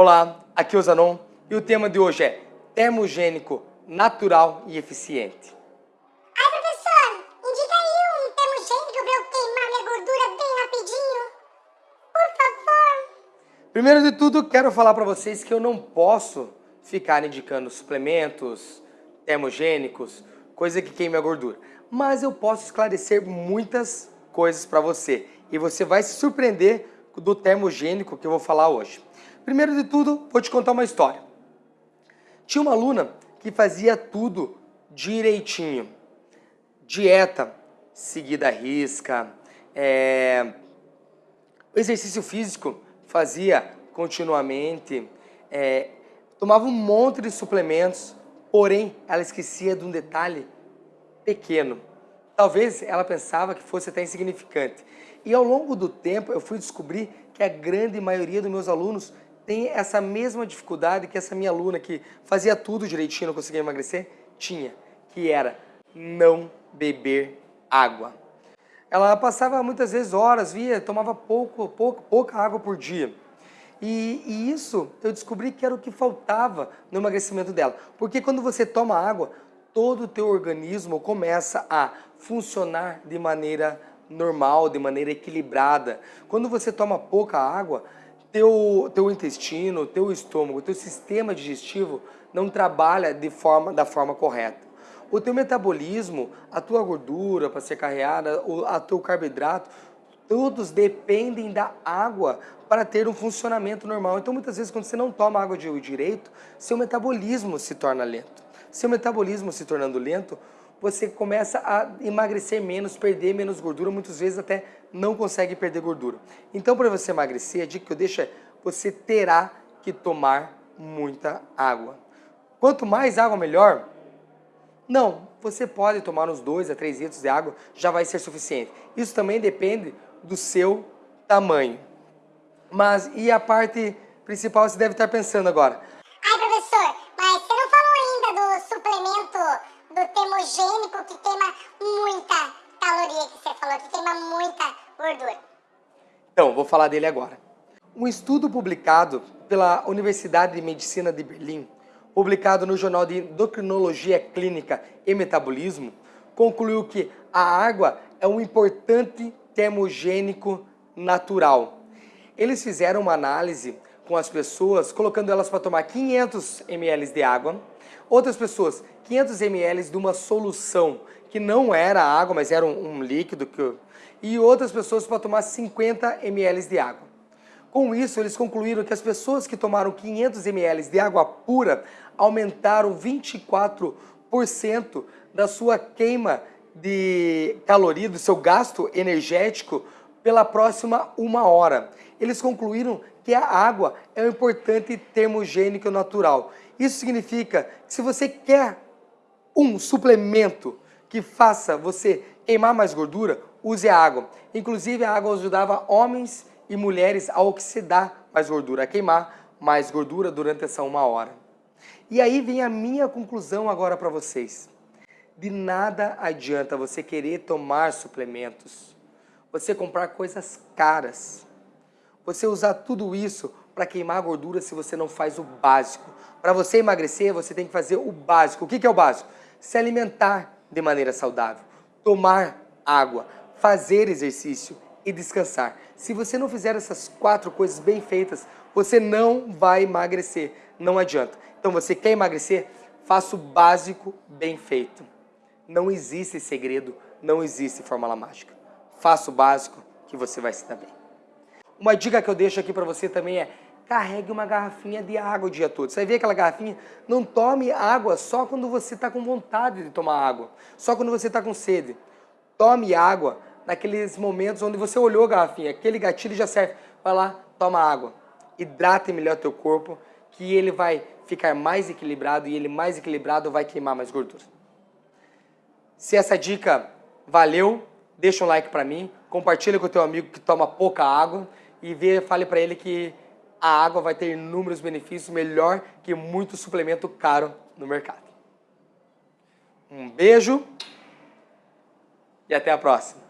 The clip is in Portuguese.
Olá, aqui é o Zanon e o tema de hoje é termogênico, natural e eficiente. Ai, professor, indica aí um termogênico para eu queimar minha gordura bem rapidinho. Por favor. Primeiro de tudo, quero falar para vocês que eu não posso ficar indicando suplementos, termogênicos, coisa que queime a gordura. Mas eu posso esclarecer muitas coisas para você e você vai se surpreender do termogênico que eu vou falar hoje. Primeiro de tudo, vou te contar uma história. Tinha uma aluna que fazia tudo direitinho. Dieta seguida à risca, é... exercício físico fazia continuamente, é... tomava um monte de suplementos, porém ela esquecia de um detalhe pequeno. Talvez ela pensava que fosse até insignificante. E ao longo do tempo eu fui descobrir que a grande maioria dos meus alunos tem essa mesma dificuldade que essa minha aluna que fazia tudo direitinho, não conseguia emagrecer, tinha, que era não beber água. Ela passava muitas vezes horas, via, tomava pouco, pouco, pouca água por dia. E, e, isso eu descobri que era o que faltava no emagrecimento dela. Porque quando você toma água, todo o teu organismo começa a funcionar de maneira normal, de maneira equilibrada. Quando você toma pouca água, teu, teu intestino, teu estômago, teu sistema digestivo não trabalha de forma, da forma correta. O teu metabolismo, a tua gordura para ser carreada, o a teu carboidrato, todos dependem da água para ter um funcionamento normal. Então muitas vezes quando você não toma água de direito, seu metabolismo se torna lento. Seu metabolismo se tornando lento, você começa a emagrecer menos, perder menos gordura, muitas vezes até não consegue perder gordura. Então, para você emagrecer, a dica que eu deixo é você terá que tomar muita água. Quanto mais água, melhor? Não, você pode tomar uns 2 a 3 litros de água, já vai ser suficiente. Isso também depende do seu tamanho. Mas, e a parte principal, você deve estar pensando agora, termogênico que queima muita caloria que você falou, que queima muita gordura. Então, vou falar dele agora. Um estudo publicado pela Universidade de Medicina de Berlim, publicado no Jornal de Endocrinologia Clínica e Metabolismo, concluiu que a água é um importante termogênico natural. Eles fizeram uma análise com as pessoas, colocando elas para tomar 500 ml de água, outras pessoas 500 ml de uma solução que não era água, mas era um, um líquido, que, e outras pessoas para tomar 50 ml de água. Com isso, eles concluíram que as pessoas que tomaram 500 ml de água pura aumentaram 24% da sua queima de caloria, do seu gasto energético pela próxima uma hora. Eles concluíram que a água é um importante termogênico natural. Isso significa que se você quer um suplemento que faça você queimar mais gordura, use a água. Inclusive a água ajudava homens e mulheres a oxidar mais gordura, a queimar mais gordura durante essa uma hora. E aí vem a minha conclusão agora para vocês. De nada adianta você querer tomar suplementos, você comprar coisas caras, você usar tudo isso para queimar gordura se você não faz o básico. Para você emagrecer, você tem que fazer o básico. O que é o básico? Se alimentar de maneira saudável, tomar água, fazer exercício e descansar. Se você não fizer essas quatro coisas bem feitas, você não vai emagrecer. Não adianta. Então você quer emagrecer? Faça o básico bem feito. Não existe segredo, não existe fórmula mágica. Faça o básico que você vai se dar bem. Uma dica que eu deixo aqui para você também é carregue uma garrafinha de água o dia todo. Você vai ver aquela garrafinha? Não tome água só quando você está com vontade de tomar água, só quando você está com sede. Tome água naqueles momentos onde você olhou a garrafinha, aquele gatilho já serve. Vai lá, toma água. Hidrate melhor teu corpo, que ele vai ficar mais equilibrado e ele mais equilibrado vai queimar mais gordura. Se essa dica valeu, deixa um like para mim, compartilha com o teu amigo que toma pouca água e vê, fale para ele que a água vai ter inúmeros benefícios, melhor que muito suplemento caro no mercado. Um beijo e até a próxima.